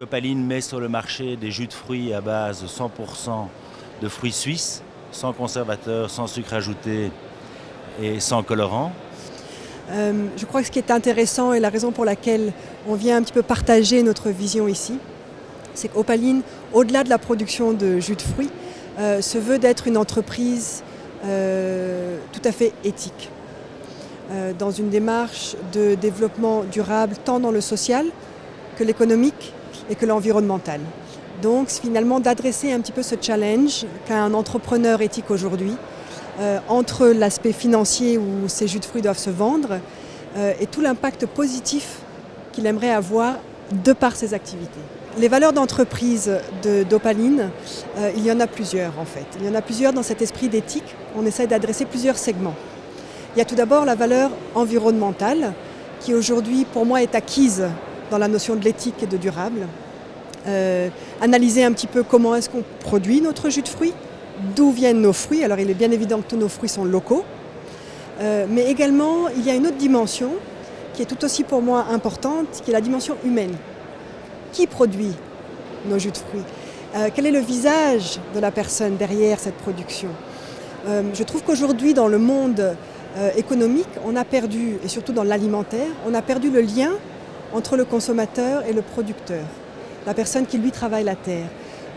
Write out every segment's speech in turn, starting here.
Copaline met sur le marché des jus de fruits à base 100% de fruits suisses, sans conservateur, sans sucre ajouté et sans colorant. Euh, je crois que ce qui est intéressant et la raison pour laquelle on vient un petit peu partager notre vision ici, c'est qu'Opaline, au-delà de la production de jus de fruits, euh, se veut d'être une entreprise euh, tout à fait éthique, dans une démarche de développement durable tant dans le social que l'économique et que l'environnemental. Donc finalement d'adresser un petit peu ce challenge qu'a un entrepreneur éthique aujourd'hui euh, entre l'aspect financier où ces jus de fruits doivent se vendre euh, et tout l'impact positif qu'il aimerait avoir de par ses activités. Les valeurs d'entreprise d'Opaline, euh, il y en a plusieurs en fait. Il y en a plusieurs dans cet esprit d'éthique. On essaie d'adresser plusieurs segments. Il y a tout d'abord la valeur environnementale qui aujourd'hui pour moi est acquise dans la notion de l'éthique et de durable. Euh, analyser un petit peu comment est-ce qu'on produit notre jus de fruits, d'où viennent nos fruits. Alors il est bien évident que tous nos fruits sont locaux, euh, mais également il y a une autre dimension qui est tout aussi pour moi importante, qui est la dimension humaine. Qui produit nos jus de fruits? Euh, Quel est le visage de la personne derrière cette production? Je trouve qu'aujourd'hui dans le monde économique, on a perdu, et surtout dans l'alimentaire, on a perdu le lien entre le consommateur et le producteur, la personne qui lui travaille la terre.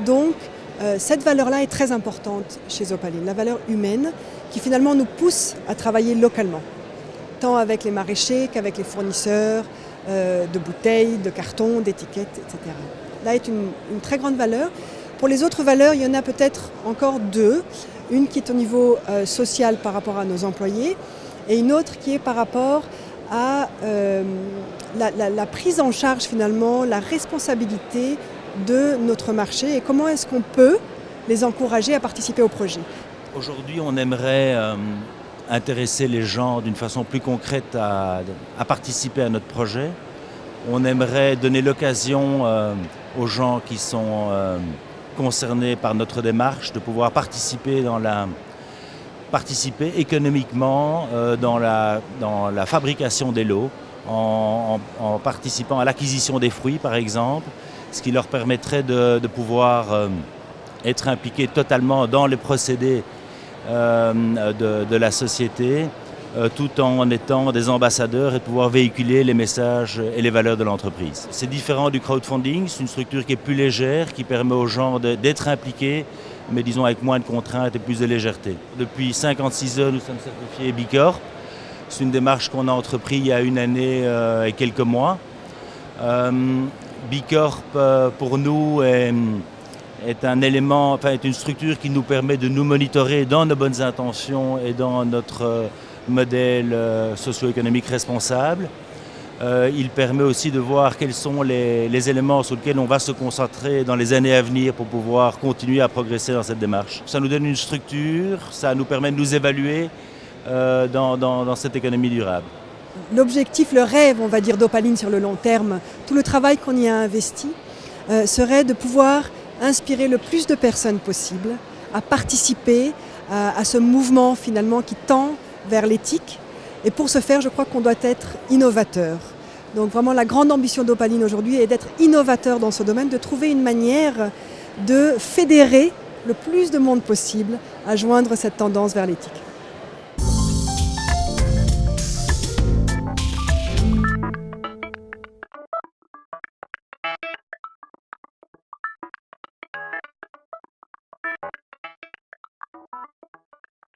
Donc euh, cette valeur-là est très importante chez Opaline, la valeur humaine qui finalement nous pousse à travailler localement, tant avec les maraîchers qu'avec les fournisseurs euh, de bouteilles, de cartons, d'étiquettes, etc. Là est une, très grande valeur. Pour les autres valeurs, il y en a peut-être encore deux. Une qui est au niveau euh, social par rapport à nos employés et une autre qui est par rapport à euh, la, prise en charge finalement, la responsabilité de notre marché et comment est-ce qu'on peut les encourager à participer au projet. Aujourd'hui, on aimerait euh, intéresser les gens d'une façon plus concrète à, participer à notre projet. On aimerait donner l'occasion euh, aux gens qui sont concernés par notre démarche de pouvoir participer dans la, participer économiquement euh, dans, la, fabrication des lots, en, participant à l'acquisition des fruits par exemple, ce qui leur permettrait de, pouvoir euh, être impliqués totalement dans les procédés euh, de, la société, tout en étant des ambassadeurs et de pouvoir véhiculer les messages et les valeurs de l'entreprise. C'est différent du crowdfunding, c'est une structure qui est plus légère, qui permet aux gens d'être impliqués mais disons avec moins de contraintes et plus de légèreté. Depuis 56 heures, nous sommes certifiés Bicorp. C'est une démarche qu'on a entreprise il y a une année euh, et quelques mois. Euh, Bicorp, euh, pour nous, est, un élément, enfin, est une structure qui nous permet de nous monitorer dans nos bonnes intentions et dans notre modèle socio-économique responsable. Euh, il permet aussi de voir quels sont les, éléments sur lesquels on va se concentrer dans les années à venir pour pouvoir continuer à progresser dans cette démarche. Ça nous donne une structure, ça nous permet de nous évaluer euh, dans, cette économie durable. L'objectif, le rêve, on va dire, d'Opaline sur le long terme, tout le travail qu'on y a investi, euh, serait de pouvoir inspirer le plus de personnes possible à participer à ce mouvement finalement qui tend vers l'éthique, et pour ce faire, je crois qu'on doit être innovateur. Donc vraiment la grande ambition d'Opaline aujourd'hui est d'être innovateur dans ce domaine, de trouver une manière de fédérer le plus de monde possible à joindre cette tendance vers l'éthique.